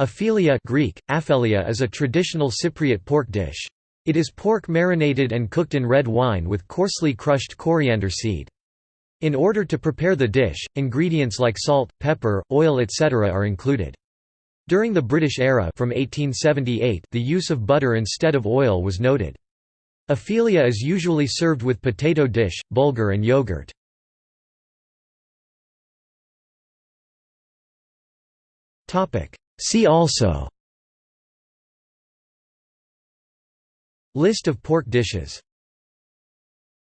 Afelia Greek, afelia is a traditional Cypriot pork dish. It is pork marinated and cooked in red wine with coarsely crushed coriander seed. In order to prepare the dish, ingredients like salt, pepper, oil etc. are included. During the British era from 1878 the use of butter instead of oil was noted. Afelia is usually served with potato dish, bulgur and yogurt. See also List of pork dishes